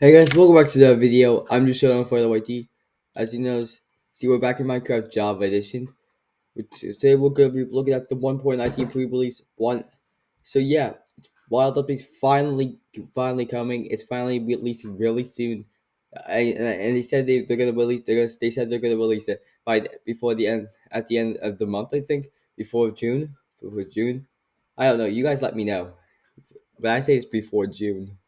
Hey guys, welcome back to the video. I'm just showing for the YT. As you know, see we're back in Minecraft Java Edition. Today we're gonna be looking at the 1.19 pre-release one. So yeah, Wild Update's finally finally coming. It's finally releasing really soon. And, and they said they, they're gonna release they're gonna, they said they're gonna release it by before the end at the end of the month I think before June before June I don't know you guys let me know but I say it's before June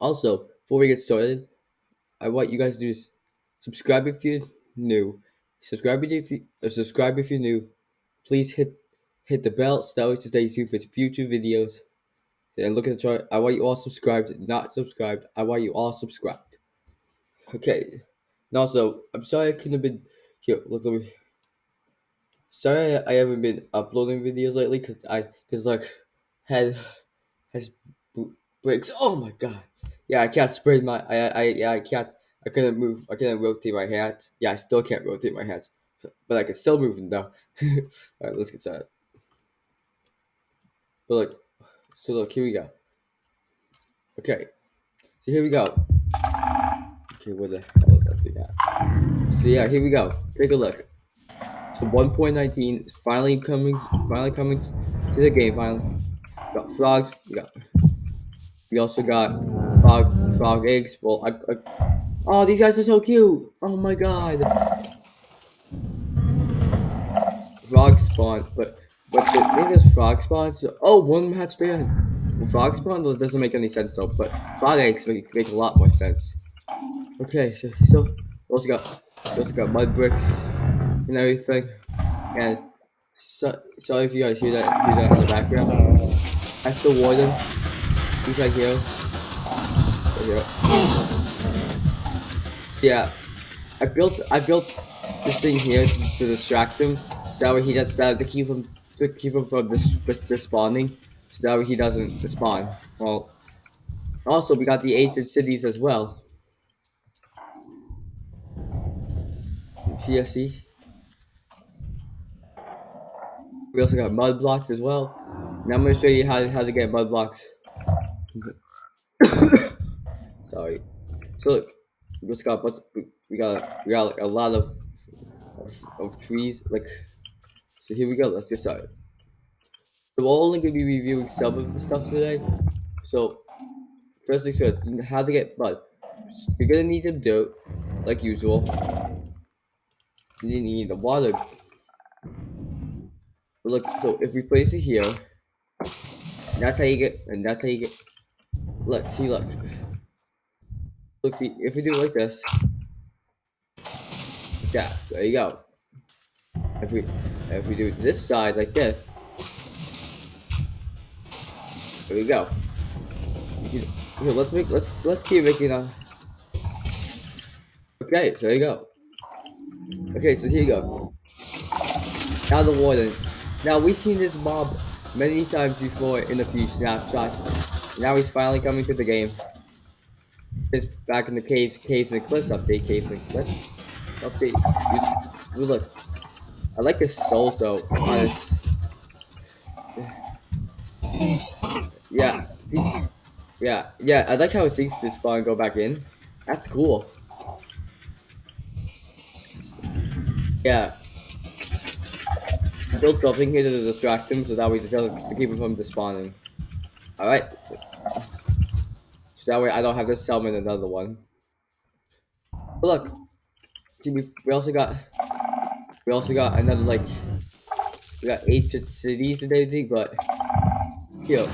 also before we get started I want you guys to do is subscribe if you're new. Subscribe if you subscribe if you're new. Please hit hit the bell so that way to stay tuned for future videos. And look at the chart. I want you all subscribed, not subscribed. I want you all subscribed. Okay. And also, I'm sorry I couldn't have been here. Look at me. Sorry I, I haven't been uploading videos lately because I because like had has breaks. Oh my god. Yeah, I can't spread my. I I yeah I can't. I couldn't move. I couldn't rotate my hands. Yeah, I still can't rotate my hands, but I can still move them though. All right, let's get started. But look, so look, here we go. Okay, so here we go. Okay, where the hell is that thing at? So yeah, here we go. Take a look. So 1.19 is finally coming. Finally coming to the game. Finally, we got frogs. We got. We also got frog frog eggs. Well, I, I Oh, these guys are so cute. Oh my god. Frog spawn, but but the thing is frog spawns. Oh, one hatch. Well, frog spawn doesn't make any sense though, but frog eggs make, make a lot more sense. Okay, so so also got also got mud bricks and everything, and so, sorry if you guys hear that hear that in the background. That's the warden. He's right here. Here yeah, I built I built this thing here to, to distract him, so that way he does that to keep him to keep him from dis, respawning, so that way he doesn't despawn. Well, also we got the ancient cities as well. CSC. We also got mud blocks as well. Now I'm gonna show you how how to get mud blocks. Sorry. So look, we just got but we got we got like a lot of, of trees like so here we go let's get started. So we're only to be reviewing some of the stuff today. So first things first how to get mud. You're gonna need some dirt like usual you need the water. But look so if we place it here that's how you get and that's how you get look see look Look, see, if we do it like this, yeah, there you go. If we if we do this side like this, there we go. Here, let's make let's let's keep making a. Okay, so there you go. Okay, so here you go. Now the warden. Now we've seen this mob many times before in a few snapshots. Now he's finally coming to the game. Back in the caves, caves and cliffs update, caves and cliffs update. Ooh, look, I like his souls though. Honest. Yeah, yeah, yeah. I like how it sinks to spawn and go back in. That's cool. Yeah. Build something here to distract him so that way to keep him from despawning. Alright. That way I don't have to summon another one. But look, see we, we also got we also got another like we got eight cities everything, but here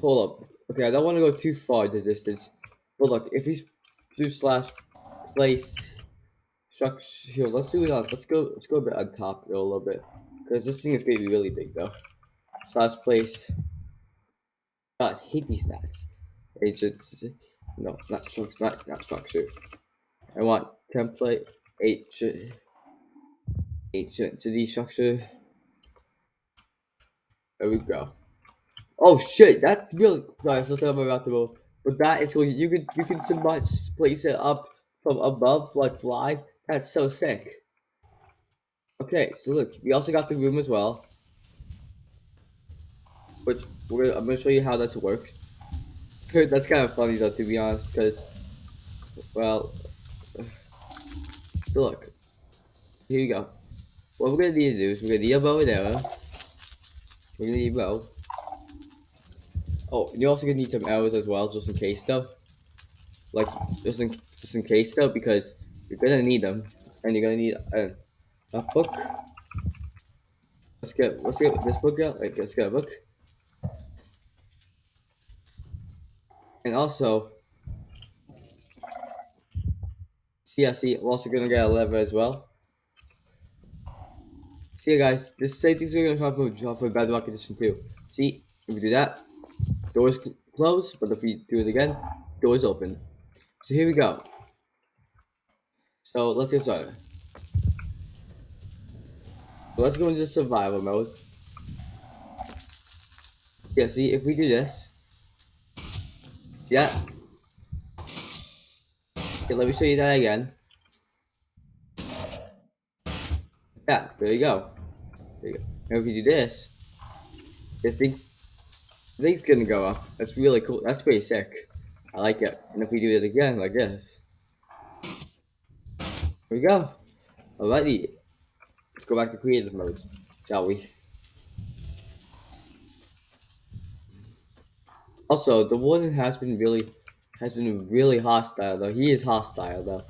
hold up. Okay, I don't want to go too far the distance. But look, if we do slash place structure here, let's do it on let's go let's go a bit on top a little bit. Because this thing is gonna be really big though. Slash place God, I hate these stats agents. No, not structure. Not, not structure. I want template ancient city structure. There we go. Oh shit, that's really sorry, I still talking about the move. But that is going you can you can so much place it up from above like fly. That's so sick. Okay, so look, we also got the room as well. Which we're, I'm gonna show you how that works. That's kind of funny though, to be honest, because, well, so look, here you go. What we're gonna need to do is we're gonna need a bow and arrow. We're gonna need a bow. Oh, you're also gonna need some arrows as well, just in case though. Like, just in, just in case though, because you're gonna need them, and you're gonna need a, a book. Let's get let's get this book out. Like, let's get a book. And also, see, we're also gonna get a lever as well. See, guys, this same thing's we're gonna come for, come for Bedrock Edition 2. See, if we do that, doors close, but if we do it again, doors open. So here we go. So let's get started. So let's go into survival mode. Yeah, see, if we do this, yeah. Okay, let me show you that again. Yeah, there you go. There you go. Now if you do this, the thing, the thing's gonna go up. That's really cool. That's pretty sick. I like it. And if we do it again, like this. Here we go. Alrighty. Let's go back to creative mode, shall we? Also, the warden has been really has been really hostile though. He is hostile though.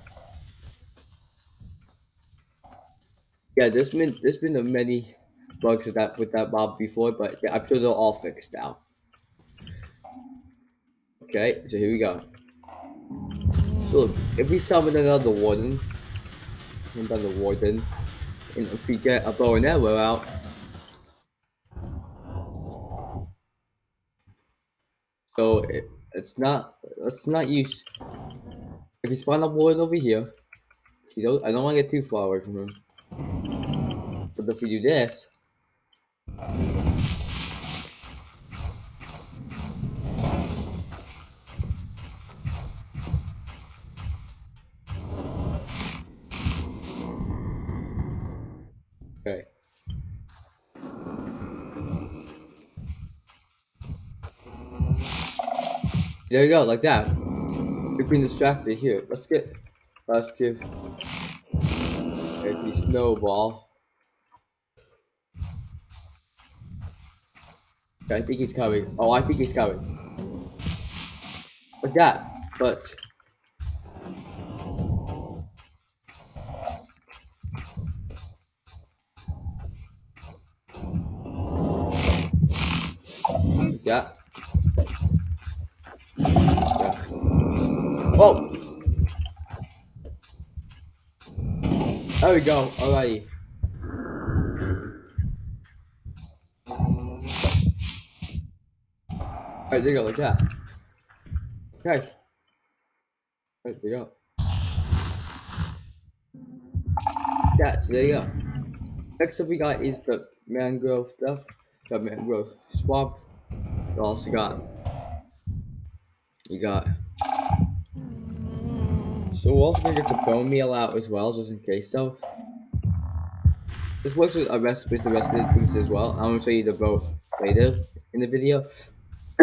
Yeah, there's been there's been a many bugs with that with that mob before, but yeah, I'm sure they're all fixed now. Okay, so here we go. So if we summon another warden, another warden, and if we get a bow and arrow out, so it, it's not it's not use. If you spawn a warden over here, you don't I don't want to get too far away from him. But if we do this, There you go, like that. You've been distracted here. Let's get let's give a snowball. I think he's coming. Oh, I think he's coming. Like that. But Yeah. Whoa! There we go. Alrighty. Alright, there you go, like that. Okay. Right, there you go. Yeah, so there you go. Next up we got is the mangrove stuff. The mangrove swamp. You also got you got so we're also gonna get the bone meal out as well, just in case So This works with the rest with the rest of the things as well. I'm gonna show you the boat later in the video.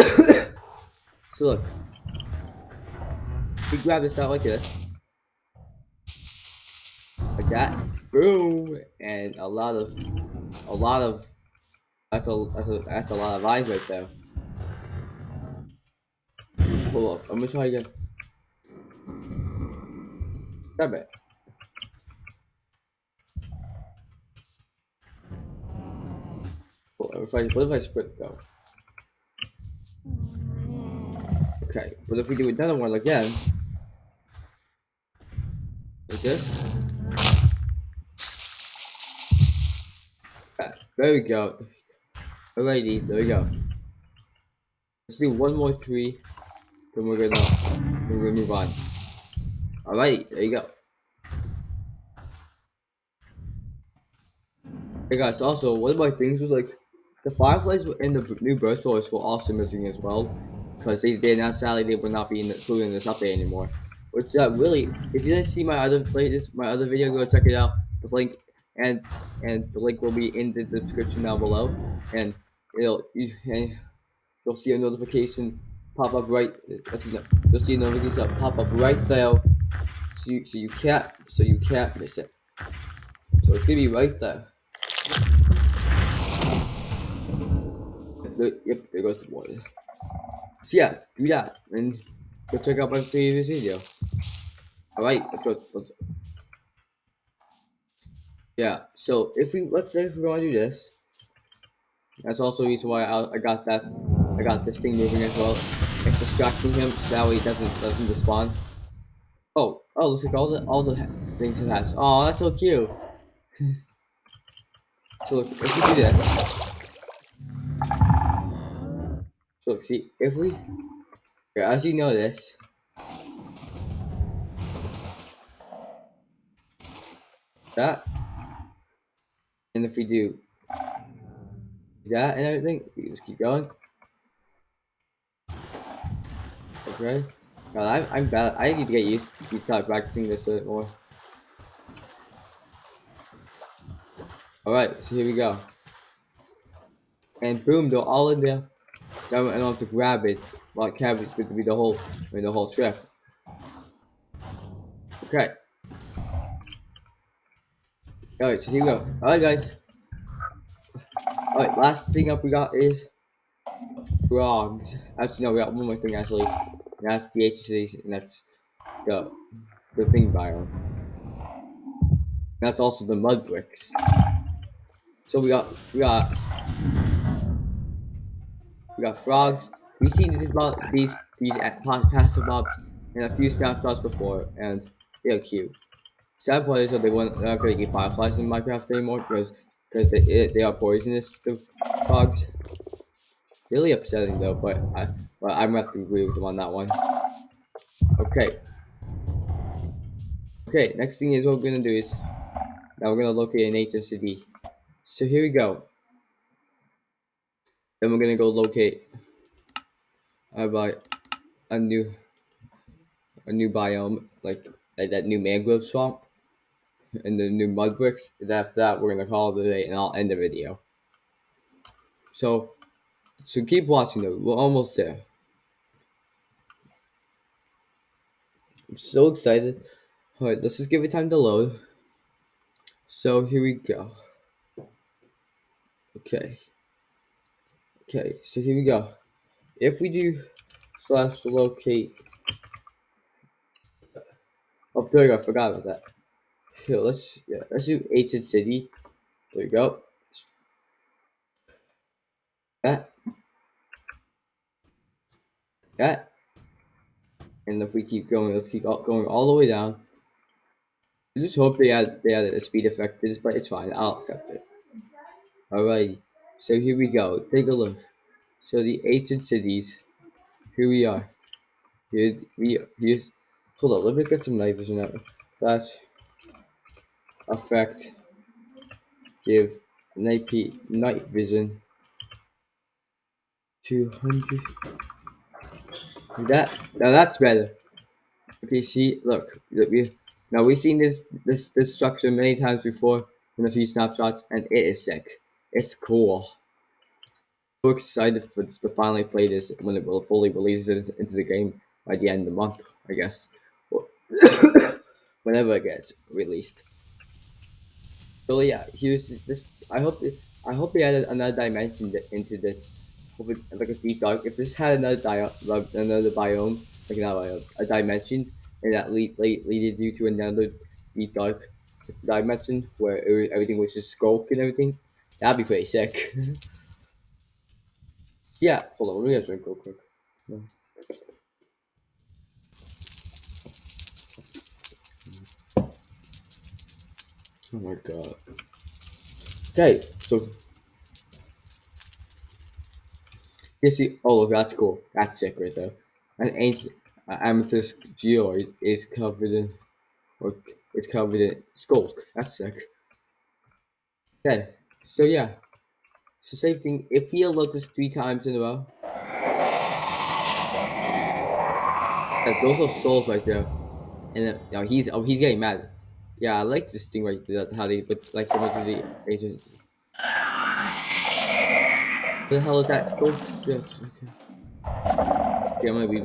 so look. We grab this out like this. Like that. Boom! And a lot of a lot of that's a that's a that's a lot of eyes right there. Hold up, I'm gonna try again. Grab it. What if I what if I sprint though? Okay, but if we do another one again, like this. There we go. Alrighty, there we go. Let's do one more tree. Then we're gonna we're gonna move on. Alrighty, there you go. Hey guys, also one of my things was like the fireflies in the new birth stores were also missing as well. Because they, they announced sadly they will not be included in this update anymore. Which uh, really, if you didn't see my other playlist, my other video, go check it out. The link and and the link will be in the description down below. And it'll you, and you'll see a notification pop up right. Uh, know, you'll see notifications pop up right there. So you, so you can't, so you can't miss it. So it's gonna be right there. Yep, there goes the water. So yeah, do that and go check out my previous video. Alright, let's go. Let's, yeah, so if we let's say if we want to do this, that's also the reason why I, I got that I got this thing moving as well. It's distracting him so that way he doesn't doesn't despawn. Oh, oh, looks like all the all the things have hatched. Oh, that's so cute. so look, if we do this, so look, see if we, as you notice, that, and if we do that and everything, we just keep going. Okay. God, I'm, I'm bad. I need to get used to start practicing this a bit more. Alright, so here we go. And boom, they're all in there. I don't have to grab it. Like cabbage would be the whole I mean, the whole trip. Okay. Alright, so here we go. Alright guys. Alright, last thing up we got is frogs. Actually no, we got one more thing actually. And that's the and that's the the thing biome. That's also the mud bricks. So we got we got we got frogs. We've seen these these these passive mobs in a few snapshots before, and they're cute. Sad part is that they won't they're not gonna eat fireflies in Minecraft anymore because because they they are poisonous to frogs. Really upsetting though, but I but I'm gonna agree with them on that one. Okay. Okay, next thing is what we're gonna do is now we're gonna locate an HCD. So here we go. Then we're gonna go locate uh, about a new a new biome, like, like that new mangrove swamp and the new mud bricks. And after that, we're gonna call it a day, and I'll end the video. So, so keep watching though. We're almost there. I'm so excited. All right, let's just give it time to load. So here we go. Okay. Okay, so here we go. If we do slash locate. Oh, there we go. I forgot about that. Here, let's yeah, let's do ancient city. There we go. That. That. And if we keep going, let's keep going all the way down. I just hope they add they add a speed effect to this, but it's fine. I'll accept it. Alright, so here we go. Take a look. So the ancient cities. Here we are. Here we here's hold on, let me get some night vision out. That effect give night night vision 200 that now that's better. Okay see look, we now we've seen this this this structure many times before in a few snapshots and it is sick. It's cool. So excited for to finally play this when it will fully releases into the game by the end of the month i guess. Whenever it gets released. So yeah here's this i hope i hope they added another dimension into this it, like a deep dark if this had another di another biome like not biome, a dimension and that lead, lead leaded you to another deep dark dimension where it, everything was just sculk and everything. That'd be pretty sick. Yeah hold on let me get a drink real quick. Oh my god. Okay, so you see, oh, that's cool. That's sick right there. An ancient uh, amethyst geode is covered in, or it's covered in sculk. That's sick. Okay, so yeah, the same thing. If he unlocked this three times in a row, yeah, those are souls right there, and then, you know, he's oh he's getting mad. Yeah, I like this thing right there, how they put like so much of the agents. The hell is that? Go. Yeah, okay. Okay, I'm gonna be